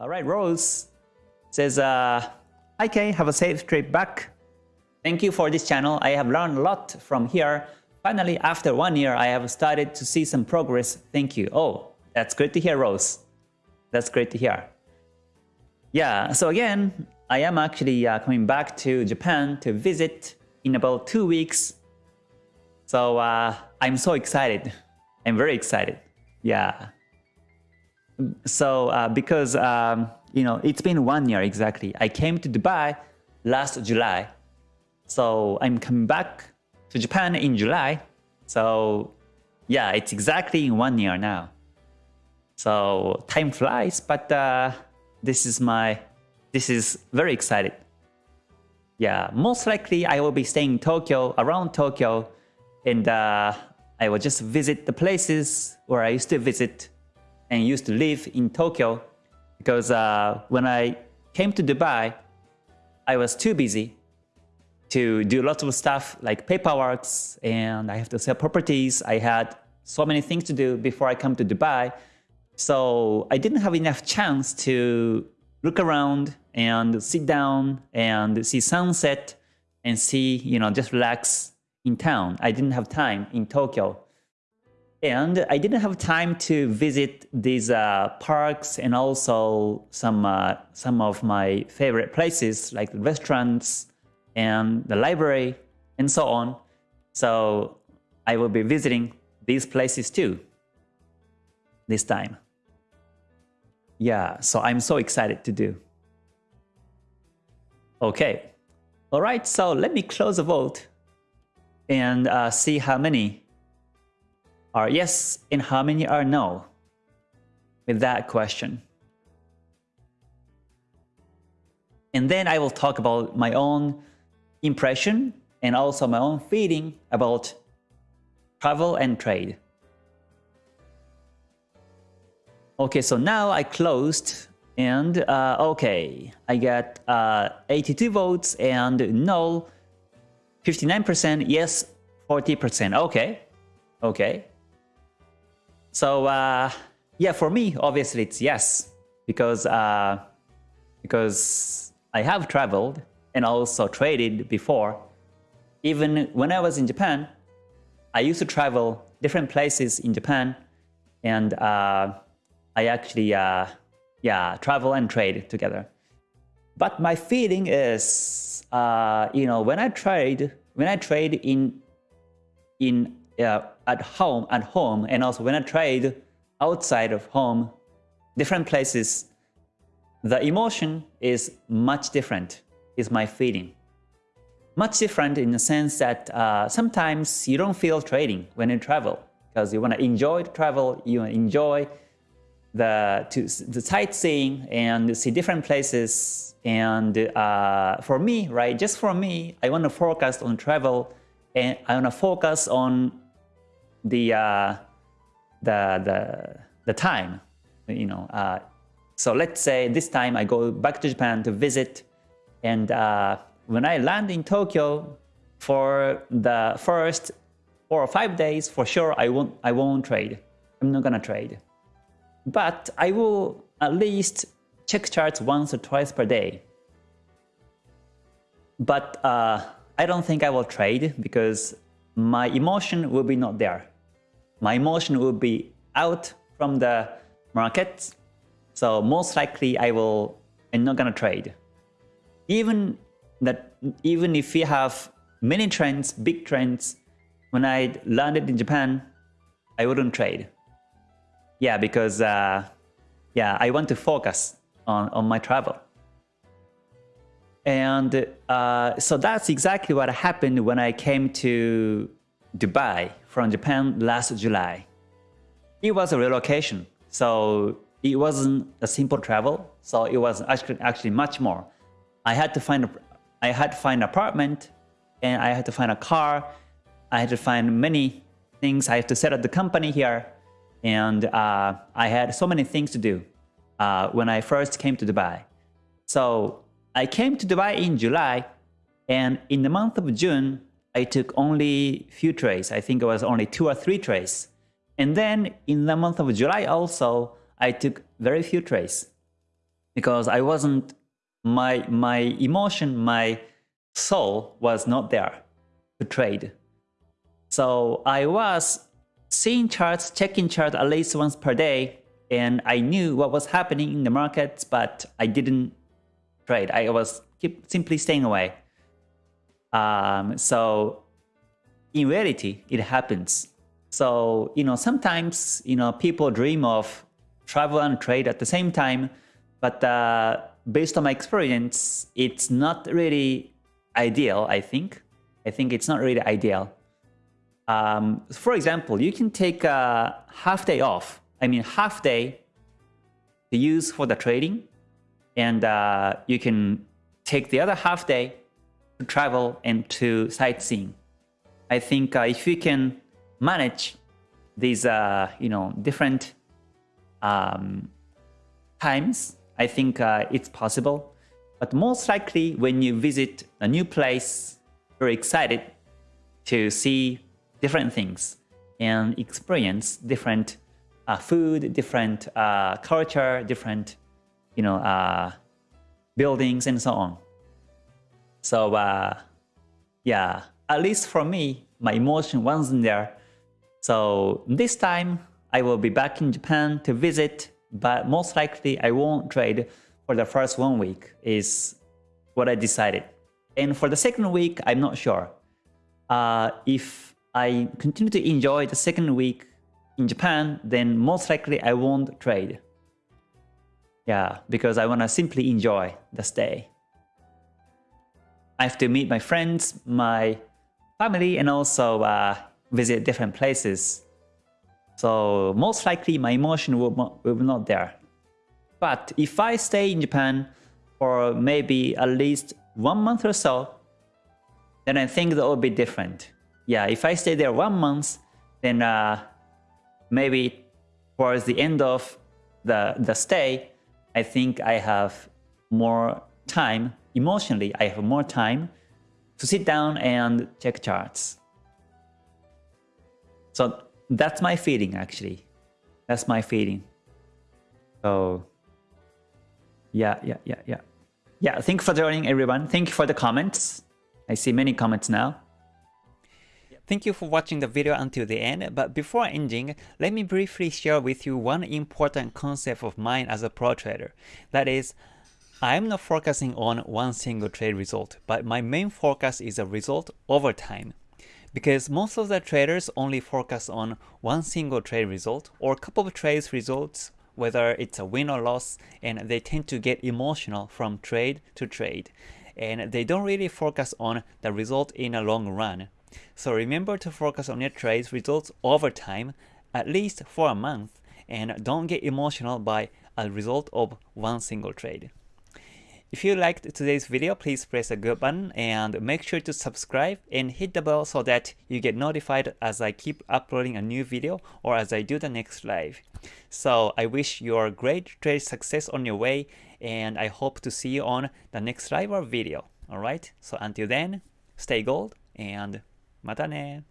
All right, Rose says, uh, Hi Kay, have a safe trip back. Thank you for this channel. I have learned a lot from here. Finally, after one year, I have started to see some progress. Thank you. Oh, that's great to hear, Rose. That's great to hear. Yeah, so again, I am actually uh, coming back to Japan to visit in about two weeks. So uh, I'm so excited. I'm very excited. Yeah. So uh, because, um, you know, it's been one year exactly. I came to Dubai last July. So I'm coming back to Japan in July. So yeah, it's exactly in one year now. So time flies, but uh, this is my, this is very excited. Yeah, most likely I will be staying in Tokyo, around Tokyo, and uh, I will just visit the places where I used to visit and used to live in Tokyo because uh, when I came to Dubai, I was too busy to do lots of stuff like paperwork and I have to sell properties. I had so many things to do before I come to Dubai. So I didn't have enough chance to look around and sit down and see sunset and see, you know, just relax in town. I didn't have time in Tokyo. And I didn't have time to visit these uh, parks and also some, uh, some of my favorite places like the restaurants and the library and so on. So I will be visiting these places too this time. Yeah, so I'm so excited to do. Okay. All right, so let me close the vote and uh, see how many are yes and how many are no with that question. And then I will talk about my own impression and also my own feeling about travel and trade. Okay, so now I closed and uh, okay, I got uh, 82 votes and no 59%, yes 40%. Okay, okay. So uh, yeah, for me, obviously it's yes because uh, because I have traveled and also traded before. Even when I was in Japan, I used to travel different places in Japan and uh, I actually uh, yeah travel and trade together. But my feeling is, uh, you know, when I trade, when I trade in in uh, at home at home, and also when I trade outside of home, different places, the emotion is much different. Is my feeling much different in the sense that uh, sometimes you don't feel trading when you travel because you want to enjoy the travel, you enjoy the to the sightseeing and see different places. And uh, for me, right, just for me, I want to focus on travel, and I want to focus on the uh, the the the time, you know. Uh, so let's say this time I go back to Japan to visit, and uh, when I land in Tokyo for the first four or five days, for sure I won't I won't trade. I'm not gonna trade but I will at least check charts once or twice per day. But uh, I don't think I will trade because my emotion will be not there. My emotion will be out from the market. So most likely I will I'm not gonna trade. Even that even if we have many trends, big trends, when I landed in Japan, I wouldn't trade yeah, because uh, yeah, I want to focus on, on my travel. And uh, so that's exactly what happened when I came to Dubai from Japan last July. It was a relocation, so it wasn't a simple travel. So it was actually actually much more. I had to find a, I had to find an apartment, and I had to find a car. I had to find many things. I had to set up the company here and uh, I had so many things to do uh, when I first came to Dubai. So I came to Dubai in July, and in the month of June, I took only few trades. I think it was only two or three trades. And then in the month of July also, I took very few trades. because I wasn't my my emotion, my soul was not there to trade. So I was seeing charts, checking charts at least once per day, and I knew what was happening in the markets, but I didn't trade. I was keep simply staying away. Um, so in reality, it happens. So, you know, sometimes, you know, people dream of travel and trade at the same time, but uh, based on my experience, it's not really ideal, I think. I think it's not really ideal. Um, for example, you can take a half day off. I mean, half day to use for the trading, and uh, you can take the other half day travel and to sightseeing. I think uh, if you can manage these, uh, you know, different um, times, I think uh, it's possible. But most likely when you visit a new place, you're excited to see different things and experience different uh, food, different uh, culture, different, you know, uh, buildings and so on. So uh, yeah, at least for me, my emotion wasn't there. So this time I will be back in Japan to visit, but most likely I won't trade for the first one week is what I decided. And for the second week, I'm not sure. Uh, if I continue to enjoy the second week in Japan, then most likely I won't trade. Yeah, because I want to simply enjoy the stay. I have to meet my friends, my family, and also uh, visit different places. So most likely my emotion will, will not there. But if I stay in Japan for maybe at least one month or so, then I think that will be different. Yeah, if I stay there one month, then uh, maybe towards the end of the, the stay, I think I have more time, emotionally, I have more time to sit down and check charts. So that's my feeling actually. That's my feeling. So yeah, yeah, yeah, yeah. Yeah, thank you for joining everyone. Thank you for the comments. I see many comments now. Thank you for watching the video until the end, but before ending, let me briefly share with you one important concept of mine as a pro trader. That is, I am not focusing on one single trade result, but my main focus is a result over time. Because most of the traders only focus on one single trade result or a couple of trades results, whether it's a win or loss, and they tend to get emotional from trade to trade. And they don't really focus on the result in a long run. So remember to focus on your trades results over time, at least for a month, and don't get emotional by a result of one single trade. If you liked today's video, please press the good button and make sure to subscribe and hit the bell so that you get notified as I keep uploading a new video or as I do the next live. So I wish you a great trade success on your way and I hope to see you on the next live or video. Alright, so until then, stay gold and mata ne!